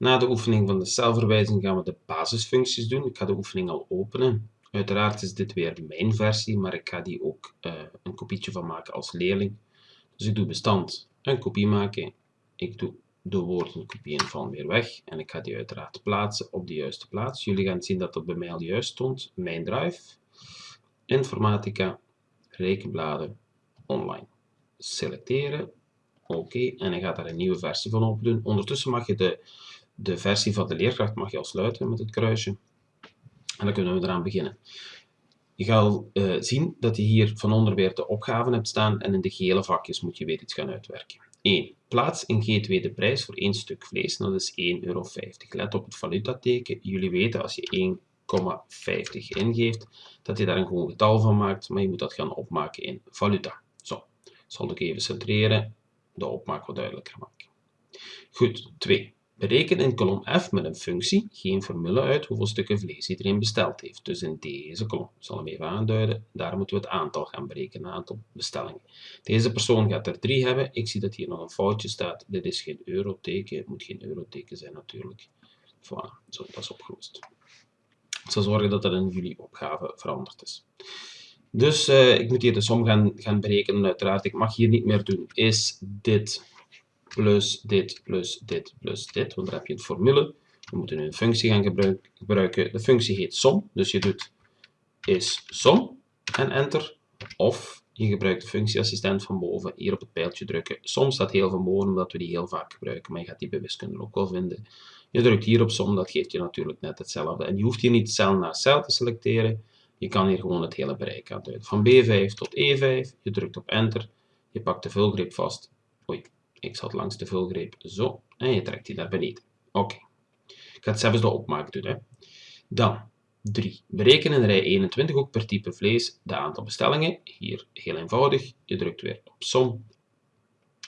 Na de oefening van de celverwijzing gaan we de basisfuncties doen. Ik ga de oefening al openen. Uiteraard is dit weer mijn versie, maar ik ga die ook uh, een kopietje van maken als leerling. Dus ik doe bestand, een kopie maken. Ik doe de woorden kopieën van weer weg. En ik ga die uiteraard plaatsen op de juiste plaats. Jullie gaan zien dat dat bij mij al juist stond. Mijn drive, informatica, rekenbladen, online. Selecteren, oké, en ik ga daar een nieuwe versie van open doen. Ondertussen mag je de, de versie van de leerkracht mag je al sluiten met het kruisje. En dan kunnen we eraan beginnen. Je gaat uh, zien dat je hier van onder weer de opgaven hebt staan en in de gele vakjes moet je weer iets gaan uitwerken. 1. Plaats in G2 de prijs voor één stuk vlees, dat is 1,50 euro. Let op het valutateken. Jullie weten als je 1,50 ingeeft, dat je daar een gewoon getal van maakt, maar je moet dat gaan opmaken in valuta. Zo, zal ik even centreren, de opmaak wat duidelijker maken. Goed, 2. Bereken in kolom F met een functie geen formule uit hoeveel stukken vlees iedereen besteld heeft. Dus in deze kolom, ik zal hem even aanduiden, daar moeten we het aantal gaan berekenen, aantal bestellingen. Deze persoon gaat er 3 hebben. Ik zie dat hier nog een foutje staat. Dit is geen euroteken, het moet geen euroteken zijn natuurlijk. Voilà, zo, dat is opgelost. Ik zal zorgen dat dat in jullie opgave veranderd is. Dus uh, ik moet hier de som gaan, gaan berekenen. Uiteraard, ik mag hier niet meer doen. Is dit plus dit plus dit plus dit, want daar heb je een formule. We moeten nu een functie gaan gebruiken. De functie heet som, dus je doet is som en enter. Of je gebruikt de functieassistent van boven, hier op het pijltje drukken. Som staat heel van boven, omdat we die heel vaak gebruiken, maar je gaat die bij wiskunde ook wel vinden. Je drukt hier op som, dat geeft je natuurlijk net hetzelfde. En je hoeft hier niet cel na cel te selecteren. Je kan hier gewoon het hele bereik aanduiden. Van B5 tot E5, je drukt op enter, je pakt de vulgreep vast. Oei, ik zat langs de vulgreep zo en je trekt die naar beneden. Oké. Ik ga het zelfs de opmaak doen. Hè. Dan 3. Bereken in rij 21 ook per type vlees de aantal bestellingen. Hier heel eenvoudig. Je drukt weer op som.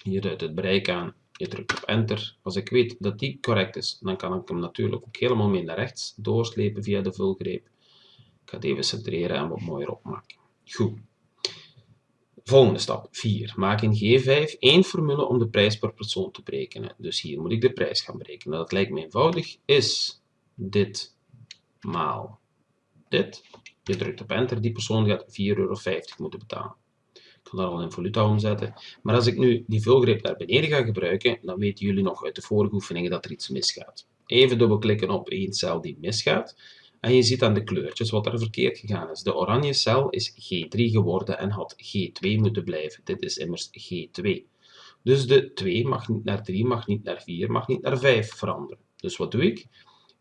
Je duidt het bereik aan. Je drukt op enter. Als ik weet dat die correct is, dan kan ik hem natuurlijk ook helemaal mee naar rechts doorslepen via de vulgreep. Ik ga het even centreren en wat mooier opmaken. Goed. Volgende stap 4. Maak in G5 één formule om de prijs per persoon te berekenen. Dus hier moet ik de prijs gaan berekenen. Dat lijkt me eenvoudig. Is dit maal dit. Je drukt op enter. Die persoon gaat 4,50 euro moeten betalen. Ik kan dat al in valuta omzetten. Maar als ik nu die vulgreep naar beneden ga gebruiken, dan weten jullie nog uit de vorige oefeningen dat er iets misgaat. Even dubbelklikken op één cel die misgaat. En je ziet aan de kleurtjes wat er verkeerd gegaan is. De oranje cel is G3 geworden en had G2 moeten blijven. Dit is immers G2. Dus de 2 mag niet naar 3, mag niet naar 4, mag niet naar 5 veranderen. Dus wat doe ik?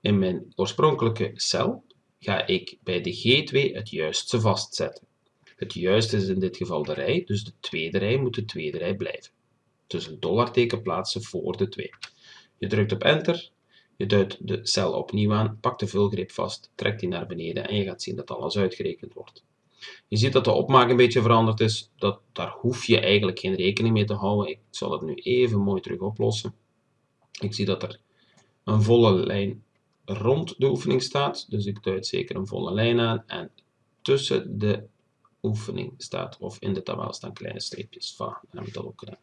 In mijn oorspronkelijke cel ga ik bij de G2 het juiste vastzetten. Het juiste is in dit geval de rij, dus de tweede rij moet de tweede rij blijven. Dus een dollarteken plaatsen voor de 2. Je drukt op enter je duidt de cel opnieuw aan, pakt de vulgreep vast, trekt die naar beneden en je gaat zien dat alles uitgerekend wordt. Je ziet dat de opmaak een beetje veranderd is. Dat, daar hoef je eigenlijk geen rekening mee te houden. Ik zal het nu even mooi terug oplossen. Ik zie dat er een volle lijn rond de oefening staat. Dus ik duid zeker een volle lijn aan. En tussen de oefening staat, of in de tabel staan kleine streepjes. Va, dan heb ik dat ook gedaan.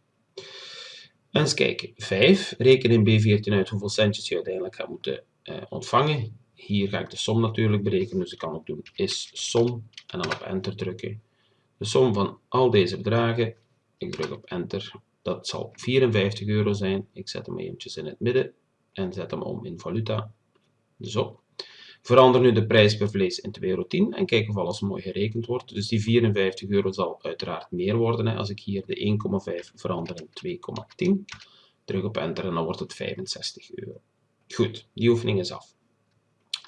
Eens kijken. 5. Reken in B14 uit hoeveel centjes je uiteindelijk gaat moeten uh, ontvangen. Hier ga ik de som natuurlijk berekenen, dus ik kan ook doen is som en dan op enter drukken. De som van al deze bedragen, ik druk op enter, dat zal 54 euro zijn. Ik zet hem eventjes in het midden en zet hem om in valuta. Zo. Verander nu de prijs per vlees in 2,10 euro en kijk of alles mooi gerekend wordt. Dus die 54 euro zal uiteraard meer worden hè, als ik hier de 1,5 verander in 2,10. Druk op enter en dan wordt het 65 euro. Goed, die oefening is af.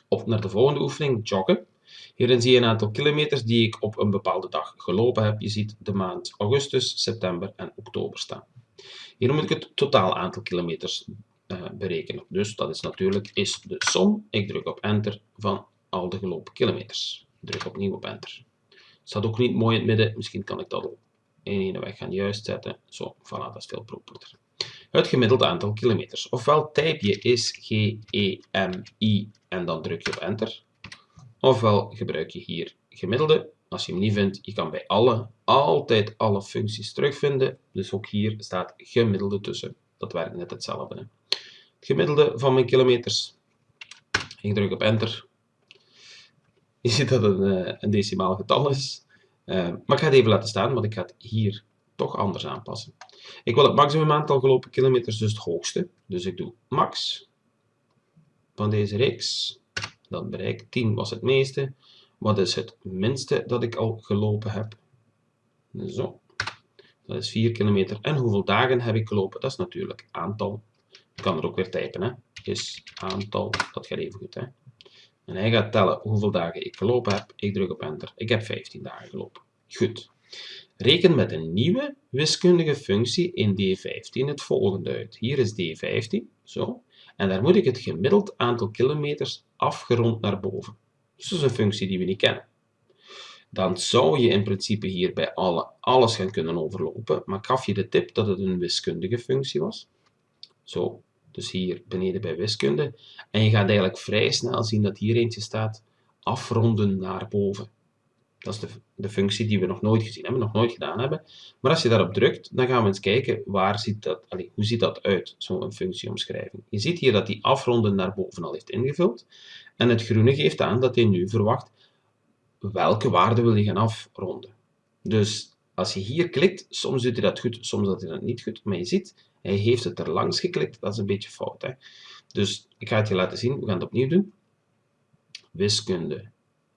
Op naar de volgende oefening, joggen. Hierin zie je een aantal kilometers die ik op een bepaalde dag gelopen heb. Je ziet de maand augustus, september en oktober staan. Hier moet ik het totaal aantal kilometers berekenen. Dus dat is natuurlijk is de som. Ik druk op enter van al de gelopen kilometers. Druk opnieuw op enter. Staat ook niet mooi in het midden. Misschien kan ik dat op in ene weg gaan juist zetten. Zo, voilà, dat is veel properder. Het gemiddelde aantal kilometers. Ofwel type je is G, E, M, I en dan druk je op enter. Ofwel gebruik je hier gemiddelde. Als je hem niet vindt, je kan bij alle, altijd alle functies terugvinden. Dus ook hier staat gemiddelde tussen. Dat werkt net hetzelfde. Gemiddelde van mijn kilometers. Ik druk op enter. Je ziet dat het een, eh, een decimaal getal is. Uh, maar ik ga het even laten staan, want ik ga het hier toch anders aanpassen. Ik wil het maximum aantal gelopen kilometers, dus het hoogste. Dus ik doe max van deze reeks. Dat bereik 10 was het meeste. Wat is het minste dat ik al gelopen heb? Zo. Dat is 4 kilometer. En hoeveel dagen heb ik gelopen? Dat is natuurlijk aantal. Ik kan er ook weer typen. Hè. Is aantal. Dat gaat even goed. Hè. En hij gaat tellen hoeveel dagen ik gelopen heb. Ik druk op enter. Ik heb 15 dagen gelopen. Goed. Reken met een nieuwe wiskundige functie in D15 het volgende uit. Hier is D15. Zo. En daar moet ik het gemiddeld aantal kilometers afgerond naar boven. Dus dat is een functie die we niet kennen. Dan zou je in principe hier bij alle, alles gaan kunnen overlopen, maar ik gaf je de tip dat het een wiskundige functie was. Zo, dus hier beneden bij wiskunde. En je gaat eigenlijk vrij snel zien dat hier eentje staat, afronden naar boven. Dat is de, de functie die we nog nooit gezien hebben, nog nooit gedaan hebben. Maar als je daarop drukt, dan gaan we eens kijken waar ziet dat, allez, hoe ziet dat uit, zo'n functieomschrijving. Je ziet hier dat die afronden naar boven al heeft ingevuld. En het groene geeft aan dat hij nu verwacht welke waarde wil je gaan afronden. Dus als je hier klikt, soms doet hij dat goed, soms doet hij dat niet goed. Maar je ziet, hij heeft het er langs geklikt. Dat is een beetje fout. Hè? Dus ik ga het je laten zien. We gaan het opnieuw doen. Wiskunde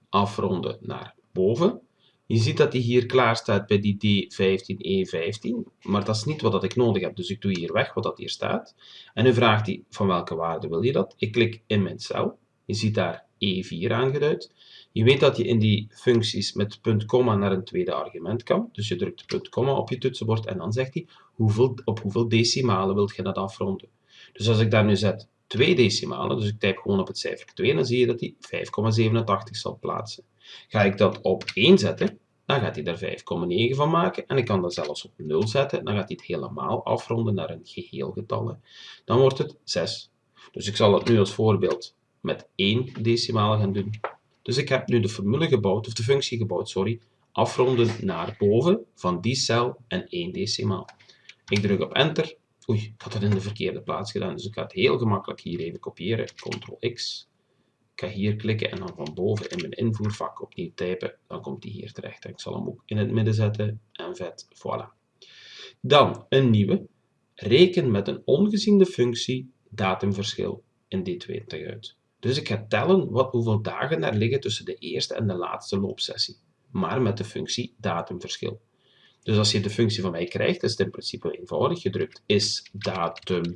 afronden naar boven. Je ziet dat hij hier klaar staat bij die D15, E15, maar dat is niet wat ik nodig heb. Dus ik doe hier weg wat dat hier staat. En nu vraagt hij van welke waarde wil je dat. Ik klik in mijn cel. Je ziet daar E4 aangeduid. Je weet dat je in die functies met punt komma naar een tweede argument kan. Dus je drukt punt komma op je toetsenbord en dan zegt hij hoeveel, op hoeveel decimalen wilt je dat afronden. Dus als ik daar nu zet twee decimalen, dus ik typ gewoon op het cijfer 2, dan zie je dat hij 5,87 zal plaatsen. Ga ik dat op 1 zetten, dan gaat hij er 5,9 van maken. En ik kan dat zelfs op 0 zetten, dan gaat hij het helemaal afronden naar een geheel getal. Dan wordt het 6. Dus ik zal het nu als voorbeeld met 1 decimaal gaan doen. Dus ik heb nu de formule gebouwd, of de functie gebouwd, sorry, afronden naar boven van die cel en 1 decimaal. Ik druk op enter. Oei, ik had het in de verkeerde plaats gedaan, dus ik ga het heel gemakkelijk hier even kopiëren. Ctrl-X. Ik ga hier klikken en dan van boven in mijn invoervak opnieuw typen. Dan komt hij hier terecht. Ik zal hem ook in het midden zetten en vet, voilà. Dan een nieuwe. Reken met een ongeziende functie datumverschil in D20 uit. Dus ik ga tellen wat, hoeveel dagen er liggen tussen de eerste en de laatste loopsessie, maar met de functie datumverschil. Dus als je de functie van mij krijgt, is het in principe eenvoudig. Je drukt is datum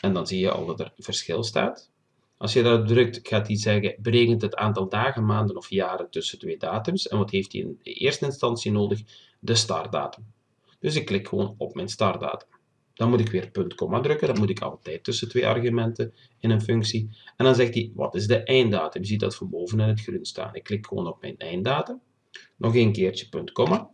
en dan zie je al dat er verschil staat. Als je dat drukt, gaat hij zeggen, berekent het aantal dagen, maanden of jaren tussen twee datums. En wat heeft hij in de eerste instantie nodig? De startdatum. Dus ik klik gewoon op mijn startdatum. Dan moet ik weer punt, komma drukken. Dat moet ik altijd tussen twee argumenten in een functie. En dan zegt hij, wat is de einddatum? Je ziet dat van boven in het groen staan. Ik klik gewoon op mijn einddatum. Nog een keertje punt, komma.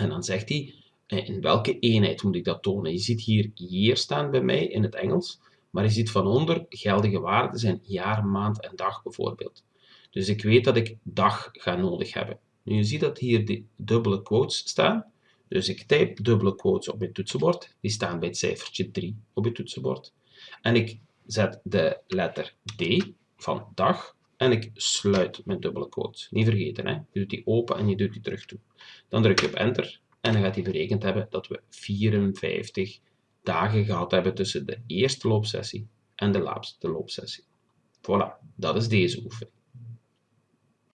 En dan zegt hij, eh, in welke eenheid moet ik dat tonen? Je ziet hier year staan bij mij in het Engels. Maar je ziet van onder, geldige waarden zijn jaar, maand en dag bijvoorbeeld. Dus ik weet dat ik dag ga nodig hebben. Nu, je ziet dat hier de dubbele quotes staan. Dus ik type dubbele quotes op mijn toetsenbord. Die staan bij het cijfertje 3 op je toetsenbord. En ik zet de letter D van dag en ik sluit mijn dubbele quotes. Niet vergeten, hè? je doet die open en je doet die terug toe. Dan druk je op enter en dan gaat hij berekend hebben dat we 54 dagen gehad hebben tussen de eerste loopsessie en de laatste loopsessie. Voilà, dat is deze oefening.